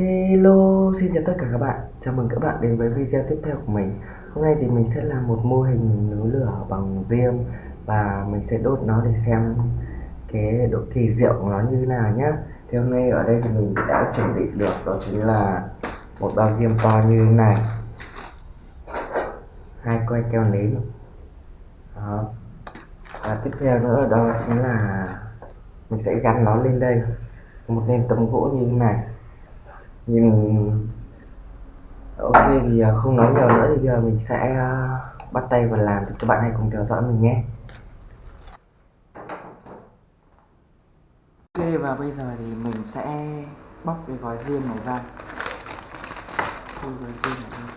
Hello, xin chào tất cả các bạn. Chào mừng các bạn đến với video tiếp theo của mình. Hôm nay thì mình sẽ làm một mô hình núi lửa bằng diêm Và mình sẽ đốt nó để xem cái độ kỳ diệu của nó như nào nhé Thì hôm nay ở đây thì mình đã chuẩn bị được đó chính là một bao diêm to như thế này. Hai que keo nến. Đó. Và tiếp theo nữa đó chính là mình sẽ gắn nó lên đây. Một nền tấm gỗ như thế này nhìn ok thì à, không nói nhiều nữa thì giờ mình sẽ à, bắt tay vào làm thì các bạn hãy cùng theo dõi mình nhé. Ok, và bây giờ thì mình sẽ bóc cái gói riêng này ra. Thôi, gói riêng này ra.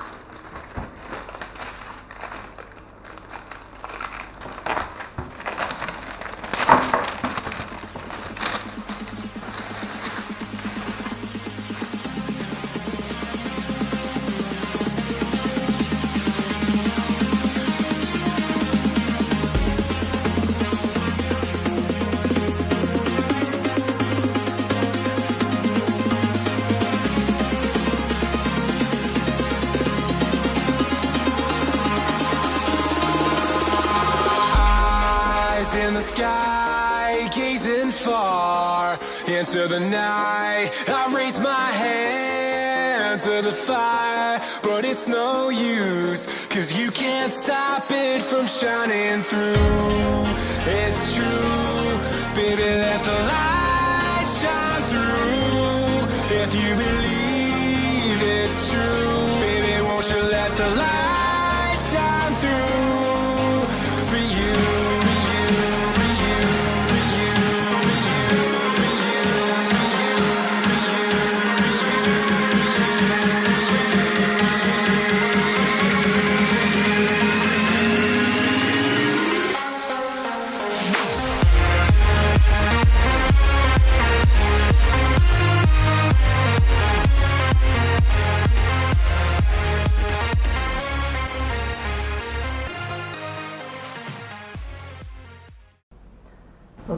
Gazing far into the night. I raise my hand to the fire, but it's no use, cause you can't stop it from shining through. It's true, baby, let the light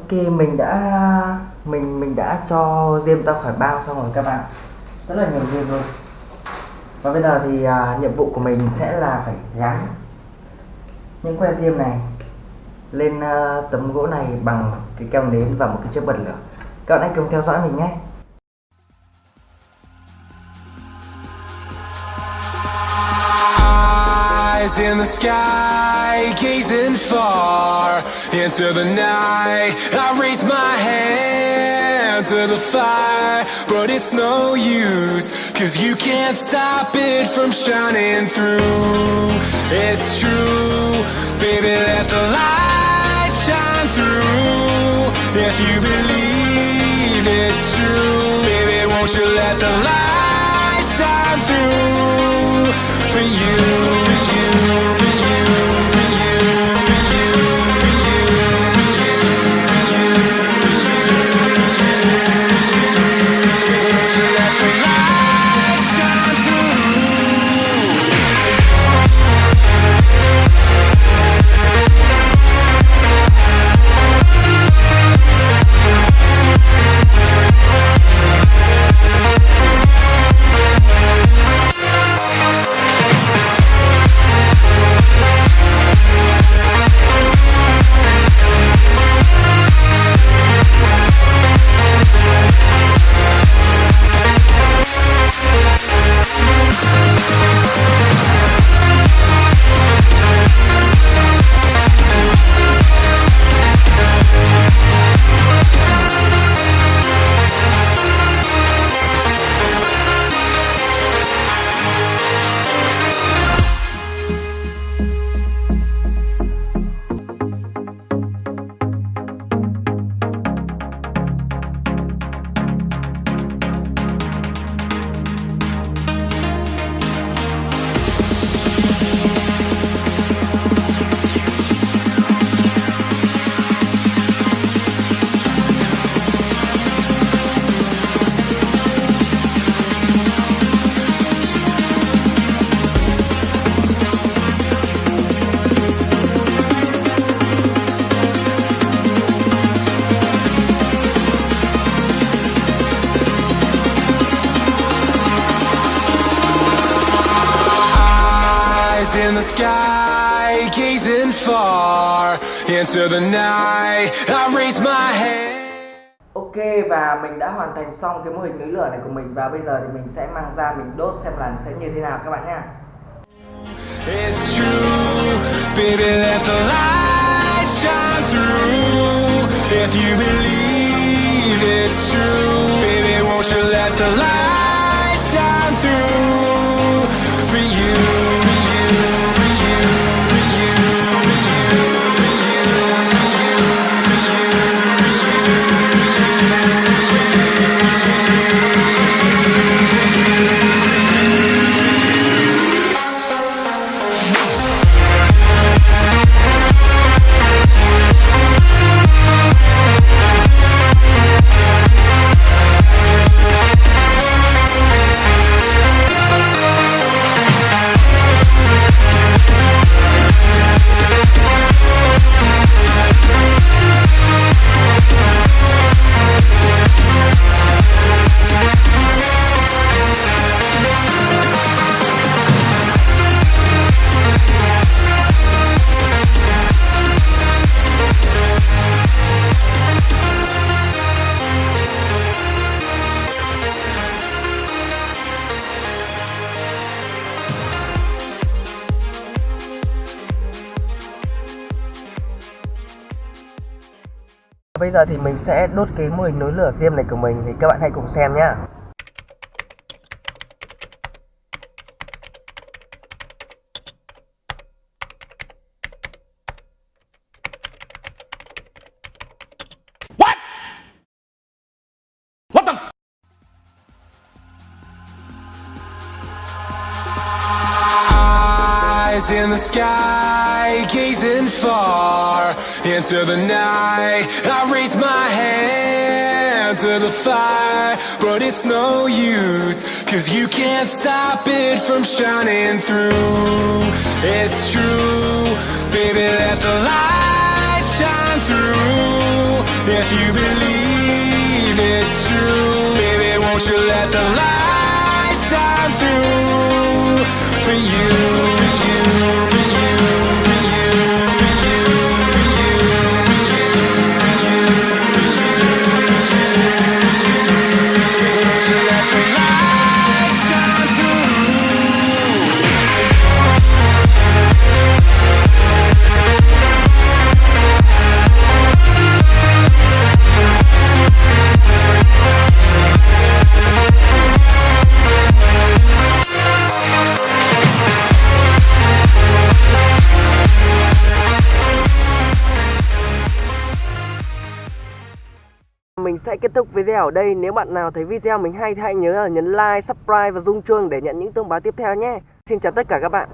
Ok mình đã mình mình đã cho diêm ra khỏi bao xong rồi các bạn. Rất là nhiều diêm rồi. và bây giờ thì à, nhiệm vụ của mình sẽ là phải gắn những que diêm này lên à, tấm gỗ này bằng cái keo nến và một cái chiếc bật lửa. Các bạn hãy cùng theo dõi mình nhé. In the sky, gazing far into the night. I raise my hand to the fire, but it's no use, cause you can't stop it from shining through. It's true, baby, let the light shine through. If you believe it's true, baby, won't you let the light shine through for you? Sky, gazing far into the night. I raise my hand. Ok và mình đã hoàn thành xong cái mô hình núi lửa này của mình và bây giờ thì mình sẽ mang ra mình đốt xem là sẽ như thế nào các bạn nhé. It's true, baby, let the light shine through. If you believe it's true, baby, won't you let the light Bây giờ thì mình sẽ đốt cái mô hình núi lửa diêm này của mình thì các bạn hãy cùng xem nhé. Eyes in the sky, gazing far into the night. I raise my hand to the fire, but it's no use, cause you can't stop it from shining through. It's true, baby, let the light shine through. If you believe it's true, baby, won't you let the light shine through for you, Mình thúc video ở đây. Nếu bạn nào thấy video mình hay thì hãy nhớ là nhấn like, subscribe và rung chuông để nhận những thông báo tiếp theo nhé. Xin chào tất cả các bạn.